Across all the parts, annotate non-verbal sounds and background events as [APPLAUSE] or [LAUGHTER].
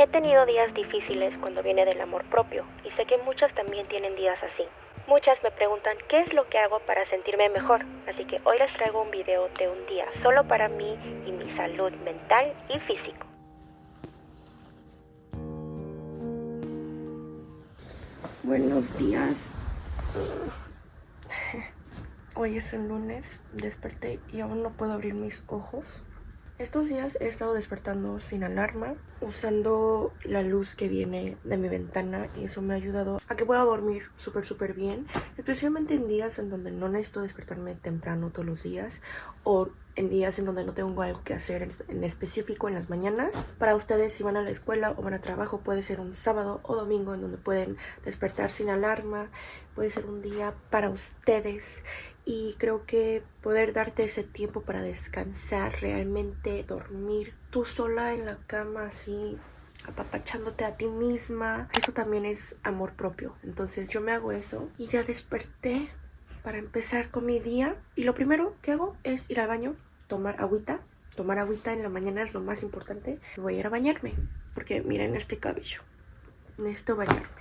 He tenido días difíciles cuando viene del amor propio y sé que muchas también tienen días así. Muchas me preguntan qué es lo que hago para sentirme mejor, así que hoy les traigo un video de un día solo para mí y mi salud mental y físico. Buenos días. Hoy es el lunes, desperté y aún no puedo abrir mis ojos. Estos días he estado despertando sin alarma, usando la luz que viene de mi ventana y eso me ha ayudado a que pueda dormir súper súper bien, especialmente en días en donde no necesito despertarme temprano todos los días o en días en donde no tengo algo que hacer en específico en las mañanas. Para ustedes si van a la escuela o van a trabajo puede ser un sábado o domingo en donde pueden despertar sin alarma, puede ser un día para ustedes y creo que poder darte ese tiempo para descansar, realmente dormir tú sola en la cama así apapachándote a ti misma, eso también es amor propio. Entonces yo me hago eso y ya desperté para empezar con mi día y lo primero que hago es ir al baño, tomar agüita. Tomar agüita en la mañana es lo más importante. Voy a ir a bañarme porque miren este cabello. Necesito bañarme.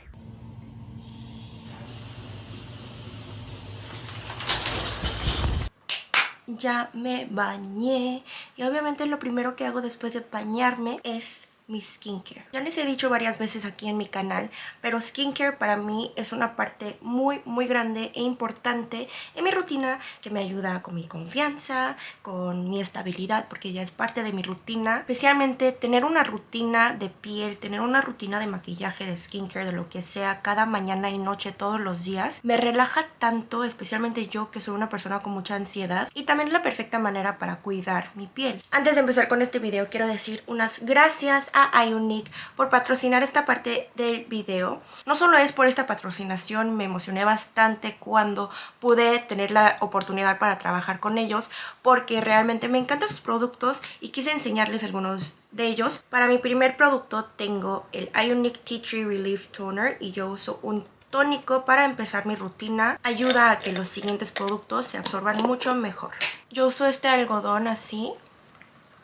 Ya me bañé. Y obviamente lo primero que hago después de bañarme es mi skincare. Ya les he dicho varias veces aquí en mi canal, pero skincare para mí es una parte muy, muy grande e importante en mi rutina que me ayuda con mi confianza, con mi estabilidad, porque ya es parte de mi rutina. Especialmente tener una rutina de piel, tener una rutina de maquillaje, de skincare, de lo que sea, cada mañana y noche, todos los días, me relaja tanto, especialmente yo que soy una persona con mucha ansiedad y también es la perfecta manera para cuidar mi piel. Antes de empezar con este video, quiero decir unas gracias a Ionic por patrocinar esta parte del video. No solo es por esta patrocinación, me emocioné bastante cuando pude tener la oportunidad para trabajar con ellos porque realmente me encantan sus productos y quise enseñarles algunos de ellos. Para mi primer producto tengo el Ionic Tea Tree Relief Toner y yo uso un tónico para empezar mi rutina. Ayuda a que los siguientes productos se absorban mucho mejor. Yo uso este algodón así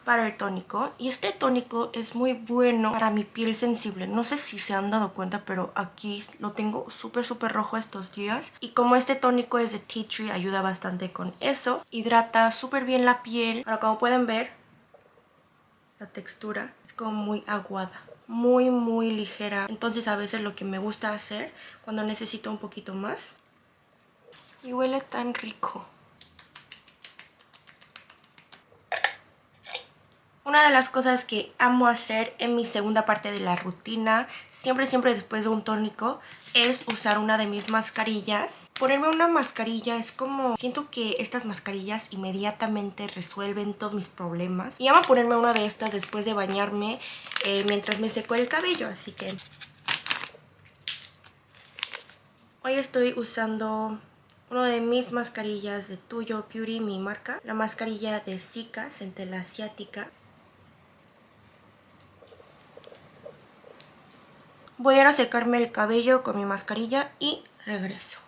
para el tónico. Y este tónico es muy bueno para mi piel sensible. No sé si se han dado cuenta pero aquí lo tengo súper súper rojo estos días. Y como este tónico es de tea tree ayuda bastante con eso. Hidrata súper bien la piel. Ahora como pueden ver la textura es como muy aguada muy muy ligera. Entonces a veces lo que me gusta hacer cuando necesito un poquito más y huele tan rico Una de las cosas que amo hacer en mi segunda parte de la rutina, siempre siempre después de un tónico, es usar una de mis mascarillas. Ponerme una mascarilla es como... Siento que estas mascarillas inmediatamente resuelven todos mis problemas. Y amo ponerme una de estas después de bañarme eh, mientras me seco el cabello, así que... Hoy estoy usando una de mis mascarillas de Tuyo Beauty, mi marca. La mascarilla de Zika, centela asiática. Voy a ir a secarme el cabello con mi mascarilla y regreso.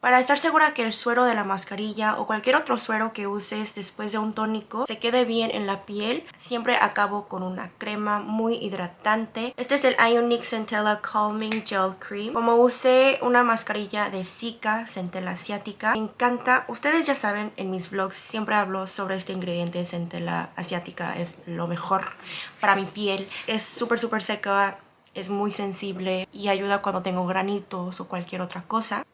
Para estar segura que el suero de la mascarilla o cualquier otro suero que uses después de un tónico se quede bien en la piel, siempre acabo con una crema muy hidratante. Este es el Ionic Centella Calming Gel Cream. Como usé una mascarilla de Zika, centella asiática, me encanta. Ustedes ya saben, en mis vlogs siempre hablo sobre este ingrediente, centella asiática. Es lo mejor para mi piel. Es súper súper seca, es muy sensible y ayuda cuando tengo granitos o cualquier otra cosa.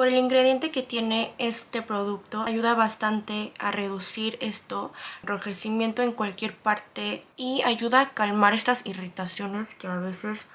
Por el ingrediente que tiene este producto ayuda bastante a reducir esto, enrojecimiento en cualquier parte y ayuda a calmar estas irritaciones que a veces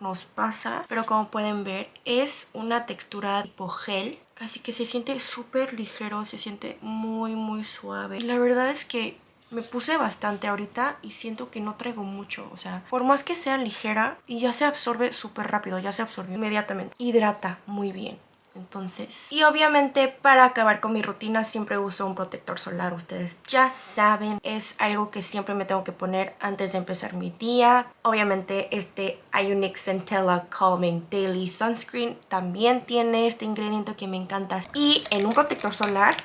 nos pasa. Pero como pueden ver es una textura tipo gel, así que se siente súper ligero, se siente muy muy suave. La verdad es que me puse bastante ahorita y siento que no traigo mucho. O sea, por más que sea ligera y ya se absorbe súper rápido, ya se absorbe inmediatamente. Hidrata muy bien Entonces, y obviamente para acabar con mi rutina siempre uso un protector solar. Ustedes ya saben, es algo que siempre me tengo que poner antes de empezar mi día. Obviamente este Ionic Centella Calming Daily Sunscreen también tiene este ingrediente que me encanta. Y en un protector solar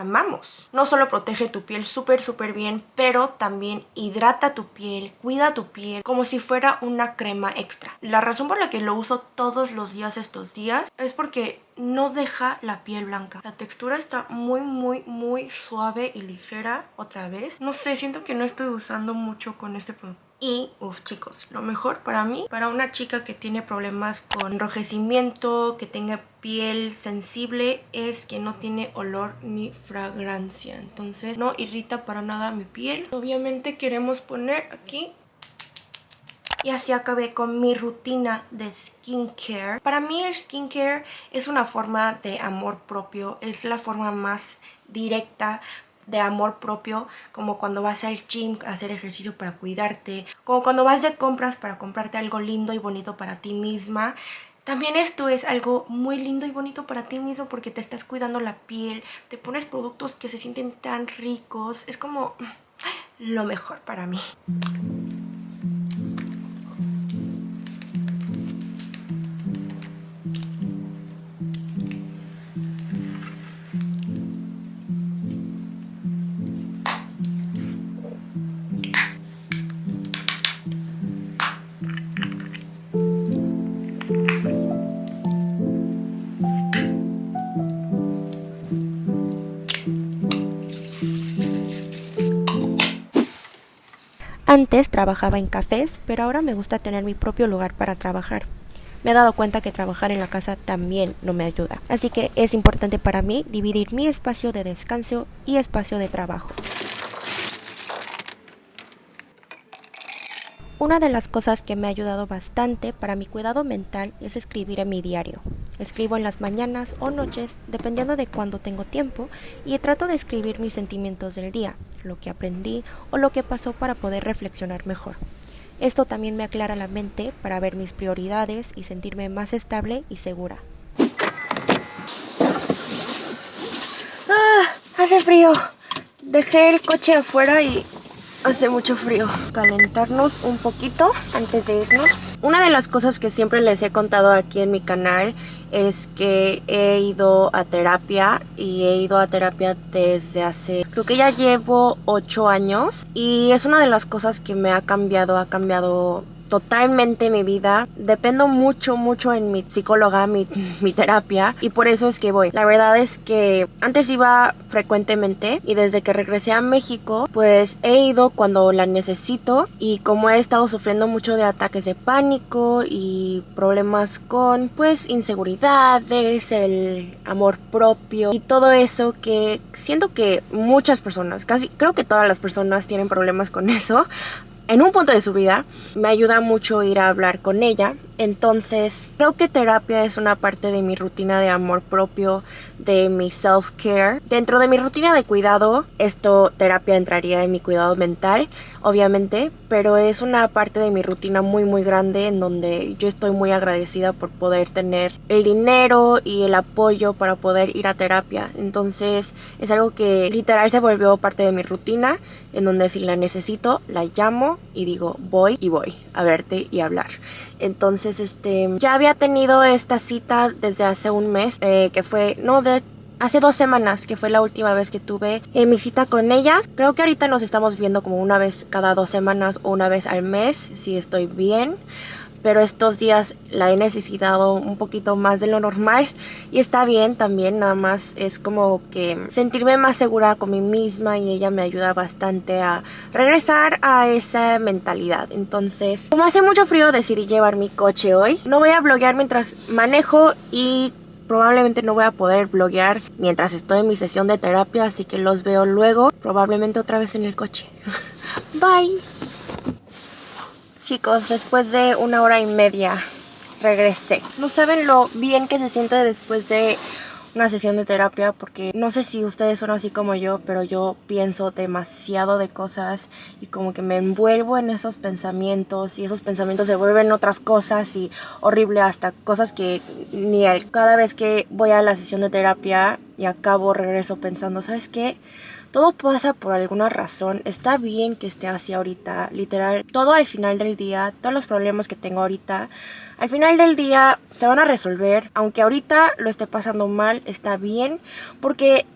amamos. No solo protege tu piel súper súper bien, pero también hidrata tu piel, cuida tu piel como si fuera una crema extra. La razón por la que lo uso todos los días estos días es porque no deja la piel blanca. La textura está muy muy muy suave y ligera otra vez. No sé, siento que no estoy usando mucho con este producto y, uff chicos, lo mejor para mí, para una chica que tiene problemas con enrojecimiento, que tenga piel sensible, es que no tiene olor ni fragancia. Entonces no irrita para nada mi piel. Obviamente queremos poner aquí y así acabé con mi rutina de skincare. Para mí el skincare es una forma de amor propio, es la forma más directa de amor propio, como cuando vas al gym a hacer ejercicio para cuidarte, como cuando vas de compras para comprarte algo lindo y bonito para ti misma. También esto es algo muy lindo y bonito para ti mismo porque te estás cuidando la piel, te pones productos que se sienten tan ricos, es como lo mejor para mí. Antes trabajaba en cafés, pero ahora me gusta tener mi propio lugar para trabajar. Me he dado cuenta que trabajar en la casa también no me ayuda, así que es importante para mí dividir mi espacio de descanso y espacio de trabajo. Una de las cosas que me ha ayudado bastante para mi cuidado mental es escribir en mi diario. Escribo en las mañanas o noches, dependiendo de cuándo tengo tiempo, y trato de escribir mis sentimientos del día, lo que aprendí o lo que pasó para poder reflexionar mejor. Esto también me aclara la mente para ver mis prioridades y sentirme más estable y segura. ¡Ah! Hace frío. Dejé el coche afuera y Hace mucho frío. Calentarnos un poquito antes de irnos. Una de las cosas que siempre les he contado aquí en mi canal es que he ido a terapia y he ido a terapia desde hace, creo que ya llevo 8 años y es una de las cosas que me ha cambiado, ha cambiado totalmente mi vida. Dependo mucho, mucho en mi psicóloga, mi, terapia y por eso es que voy. La verdad es que antes iba frecuentemente y desde que regresé a México pues he ido cuando la necesito y como he estado sufriendo mucho de ataques de pánico y problemas con pues inseguridades, el amor propio y todo eso que siento que muchas personas, casi creo que todas las personas tienen problemas con eso, en un punto de su vida, me ayuda mucho ir a hablar con ella. Entonces, creo que terapia es una parte de mi rutina de amor propio, de mi self-care. Dentro de mi rutina de cuidado, esto, terapia entraría en mi cuidado mental, obviamente, pero es una parte de mi rutina muy, muy grande en donde yo estoy muy agradecida por poder tener el dinero y el apoyo para poder ir a terapia. Entonces, es algo que literal se volvió parte de mi rutina, en donde si la necesito, la llamo y digo, voy y voy a verte y hablar. Este, ya había tenido esta cita desde hace un mes, eh, que fue, no, de hace dos semanas, que fue la última vez que tuve eh, mi cita con ella. Creo que ahorita nos estamos viendo como una vez cada dos semanas o una vez al mes, si estoy bien pero estos días la he necesitado un poquito más de lo normal y está bien también, nada más es como que sentirme más segura con mí misma y ella me ayuda bastante a regresar a esa mentalidad. Entonces, como hace mucho frío decidí llevar mi coche hoy. No voy a bloguear mientras manejo y probablemente no voy a poder bloguear mientras estoy en mi sesión de terapia, así que los veo luego, probablemente otra vez en el coche. [LAUGHS] Bye. Chicos, después de una hora y media regresé. No saben lo bien que se siente después de una sesión de terapia porque no sé si ustedes son así como yo, pero yo pienso demasiado de cosas y como que me envuelvo en esos pensamientos y esos pensamientos se vuelven otras cosas y horrible hasta cosas que ni al, cada vez que voy a la sesión de terapia y acabo regreso pensando, ¿sabes qué? Todo pasa por alguna razón. Está bien que esté así ahorita. Literal, todo al final del día, todos los problemas que tengo ahorita, al final del día se van a resolver. Aunque ahorita lo esté pasando mal, está bien. Porque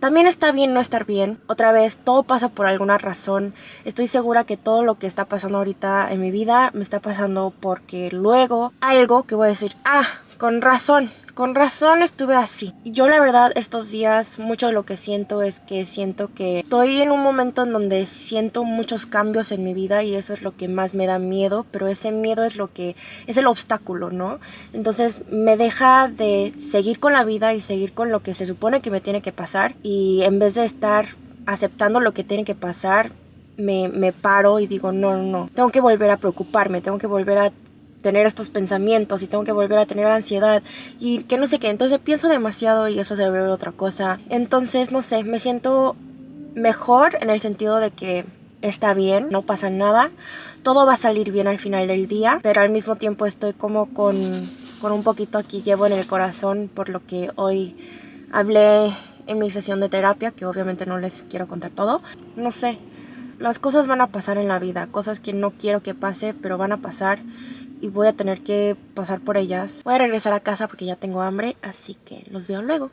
también está bien no estar bien. Otra vez, todo pasa por alguna razón. Estoy segura que todo lo que está pasando ahorita en mi vida me está pasando porque luego algo que voy a decir, ah, con razón, con razón estuve así. Yo la verdad estos días mucho de lo que siento es que siento que estoy en un momento en donde siento muchos cambios en mi vida y eso es lo que más me da miedo, pero ese miedo es lo que es el obstáculo, ¿no? Entonces me deja de seguir con la vida y seguir con lo que se supone que me tiene que pasar y en vez de estar aceptando lo que tiene que pasar, me, me, paro y digo, no, no, no, tengo que volver a preocuparme, tengo que volver a tener estos pensamientos y tengo que volver a tener ansiedad y que no sé qué. Entonces pienso demasiado y eso se vuelve otra cosa. Entonces, no sé, me siento mejor en el sentido de que está bien, no pasa nada. Todo va a salir bien al final del día, pero al mismo tiempo estoy como con, con un poquito aquí llevo en el corazón por lo que hoy hablé en mi sesión de terapia, que obviamente no les quiero contar todo. No sé, las cosas van a pasar en la vida, cosas que no quiero que pase, pero van a pasar y voy a tener que pasar por ellas. Voy a regresar a casa porque ya tengo hambre, así que los veo luego.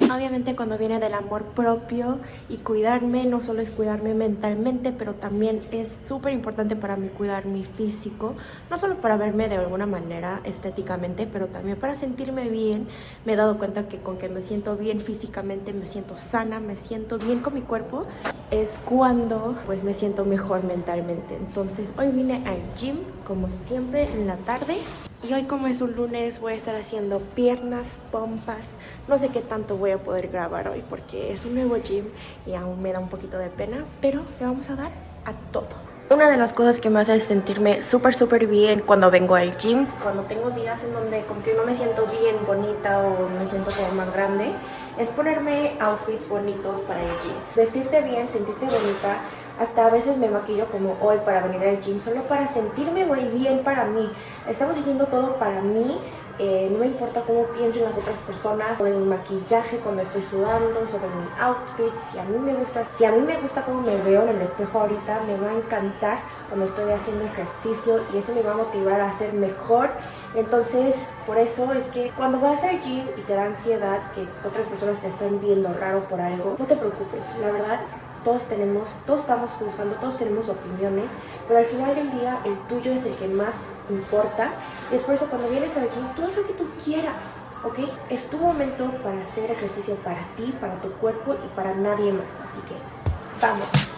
Obviamente cuando viene del amor propio y cuidarme, no solo es cuidarme mentalmente, pero también es súper importante para mí cuidar mi físico, no solo para verme de alguna manera estéticamente, pero también para sentirme bien. Me he dado cuenta que con que me siento bien físicamente, me siento sana, me siento bien con mi cuerpo, es cuando pues me siento mejor mentalmente. Entonces hoy vine al gym, como siempre, en la tarde y hoy como es un lunes voy a estar haciendo piernas, pompas. No sé qué tanto voy a poder grabar hoy porque es un nuevo gym y aún me da un poquito de pena. Pero le vamos a dar a todo. Una de las cosas que me hace sentirme súper súper bien cuando vengo al gym, cuando tengo días en donde como que no me siento bien bonita o me siento como más grande, es ponerme outfits bonitos para el gym. Vestirte bien, sentirte bonita hasta a veces me maquillo como hoy para venir al gym, solo para sentirme bien para mí. Estamos haciendo todo para mí. Eh, no me importa cómo piensen las otras personas sobre mi maquillaje cuando estoy sudando, sobre mi outfit, si a mí me gusta, si a mí me gusta cómo me veo en el espejo ahorita, me va a encantar cuando estoy haciendo ejercicio y eso me va a motivar a hacer mejor. Entonces, por eso es que cuando vas al gym y te da ansiedad que otras personas te estén viendo raro por algo, no te preocupes, la verdad todos tenemos, todos estamos juzgando, todos tenemos opiniones, pero al final del día el tuyo es el que más importa. Y es por eso cuando vienes al gym, tú haz lo que tú quieras, ¿ok? Es tu momento para hacer ejercicio para ti, para tu cuerpo y para nadie más. Así que, vamos.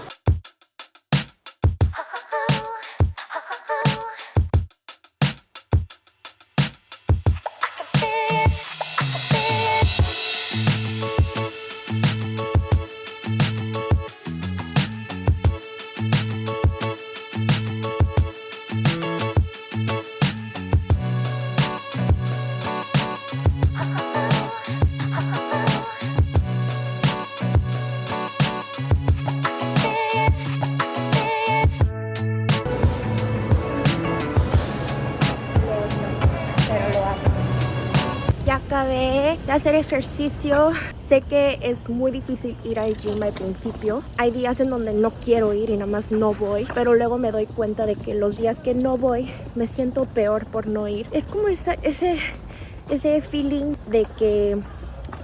Hacer ejercicio. Sé que es muy difícil ir al gym al principio. Hay días en donde no quiero ir y nada más no voy. Pero luego me doy cuenta de que los días que no voy me siento peor por no ir. Es como ese, ese feeling de que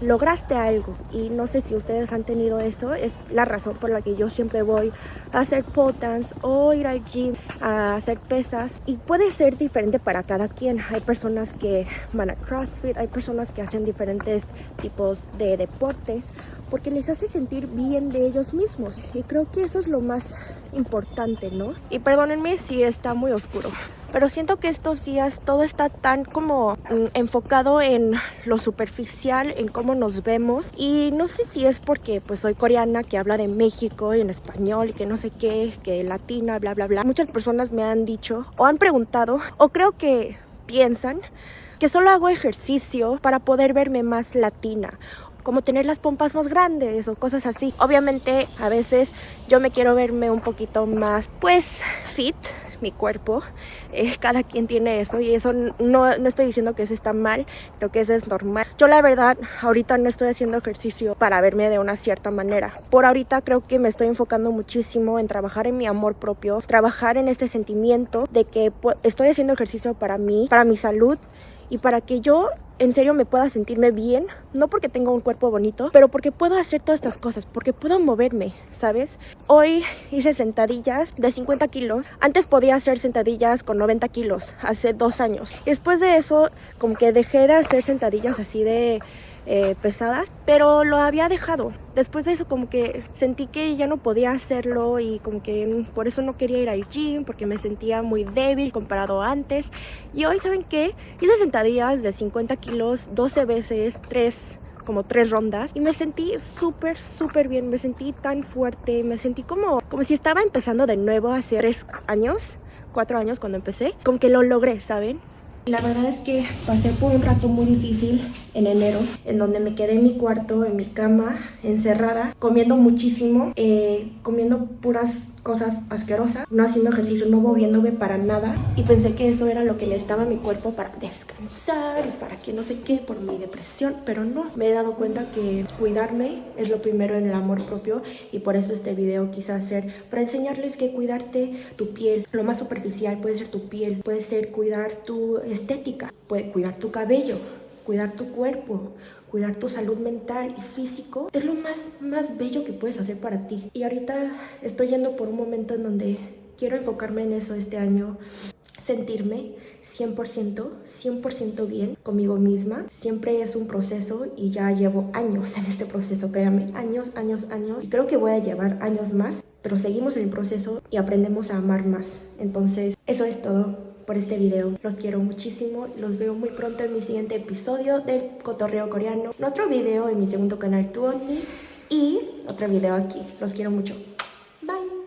lograste algo. Y no sé si ustedes han tenido eso es la razón por la que yo siempre voy a hacer dance o ir al gym a hacer pesas. Y puede ser diferente para cada quien. Hay personas que van a crossfit hay personas que hacen diferentes tipos de deportes porque les hace sentir bien de ellos mismos. Y creo que eso es lo más importante no y perdónenme si está muy oscuro pero siento que estos días todo está tan como mm, enfocado en lo superficial, en cómo nos vemos y no sé si es porque pues soy coreana que habla de México y en español y que no sé qué, que latina, bla bla bla. Muchas personas me han dicho o han preguntado o creo que piensan que solo hago ejercicio para poder verme más latina como tener las pompas más grandes o cosas así. Obviamente a veces yo me quiero verme un poquito más pues fit, mi cuerpo. Eh, [LAUGHS] cada quien tiene eso y eso no, no estoy diciendo que eso está mal, creo que eso es normal. Yo la verdad ahorita no estoy haciendo ejercicio para verme de una cierta manera. Por ahorita creo que me estoy enfocando muchísimo en trabajar en mi amor propio, trabajar en este sentimiento de que estoy haciendo ejercicio para mí, para mi salud y para que yo en serio me pueda sentirme bien, no porque tenga un cuerpo bonito, pero porque puedo hacer todas estas cosas, porque puedo moverme, ¿sabes? Hoy hice sentadillas de 50 kilos, antes podía hacer sentadillas con 90 kilos, hace dos años. Después de eso, como que dejé de hacer sentadillas así de eh, pesadas, pero lo había dejado. Después de eso como que sentí que ya no podía hacerlo y como que por eso no quería ir al gym porque me sentía muy débil comparado antes. Y hoy, ¿saben qué? Hice sentadillas de 50 kilos 12 veces, 3 como tres rondas y me sentí súper súper bien, me sentí tan fuerte, me sentí como, como si estaba empezando de nuevo hace tres años, cuatro años cuando empecé, como que lo logré, ¿saben? La verdad es que pasé por un rato muy difícil en enero, en donde me quedé en mi cuarto, en mi cama, encerrada, comiendo muchísimo, eh, comiendo puras cosas asquerosas, no haciendo ejercicio, no moviéndome para nada. Y pensé que eso era lo que necesitaba mi cuerpo para descansar para que no sé qué por mi depresión, pero no, me he dado cuenta que cuidarme es lo primero en el amor propio y por eso este video quise hacer para enseñarles que cuidarte tu piel, lo más superficial puede ser tu piel, puede ser cuidar tu estética, puede cuidar tu cabello, cuidar tu cuerpo, cuidar tu salud mental y físico es lo más, más bello que puedes hacer para ti. Y ahorita estoy yendo por un momento en donde quiero enfocarme en eso este año, sentirme 100%, 100% bien conmigo misma. Siempre es un proceso y ya llevo años en este proceso, créanme, años, años, años. Y creo que voy a llevar años más, pero seguimos en el proceso y aprendemos a amar más. Entonces, eso es todo por este video. Los quiero muchísimo. Los veo muy pronto en mi siguiente episodio del Cotorreo Coreano. Otro video en mi segundo canal, Tuoni. Y otro video aquí. Los quiero mucho.